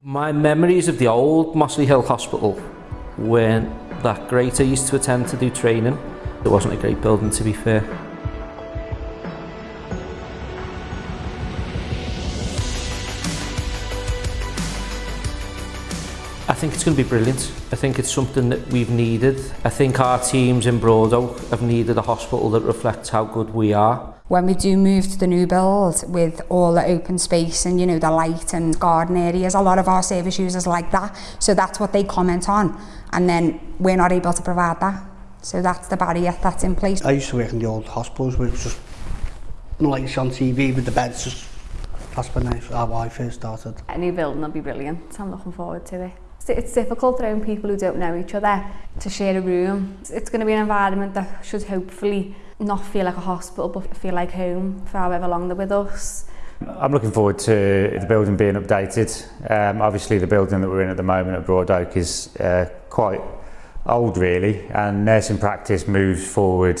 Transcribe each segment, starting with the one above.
My memories of the old Mossley Hill Hospital weren't that great. I used to attempt to do training. It wasn't a great building to be fair. I think it's going to be brilliant. I think it's something that we've needed. I think our teams in Broad have needed a hospital that reflects how good we are. When we do move to the new build with all the open space and, you know, the light and garden areas, a lot of our service users like that. So that's what they comment on. And then we're not able to provide that. So that's the barrier that's in place. I used to work in the old hospitals where it was just lights on TV with the beds just That's when I, how I first started. Any building will be brilliant. I'm looking forward to it it's, difficult around people who don't know each other to share a room. It's, it's going to be an environment that should hopefully not feel like a hospital but feel like home for however long they're with us. I'm looking forward to the building being updated. Um, obviously the building that we're in at the moment at Broad Oak is uh, quite old really and nursing practice moves forward.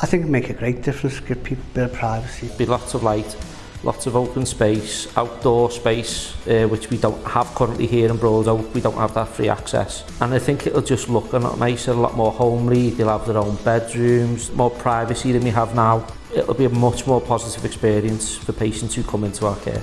I think it make a great difference, give people a bit of privacy. Be lots of light, lots of open space, outdoor space, uh, which we don't have currently here in Broadout. We don't have that free access. And I think it'll just look a lot nicer, a lot more homely. They'll have their own bedrooms, more privacy than we have now. It'll be a much more positive experience for patients who come into our care.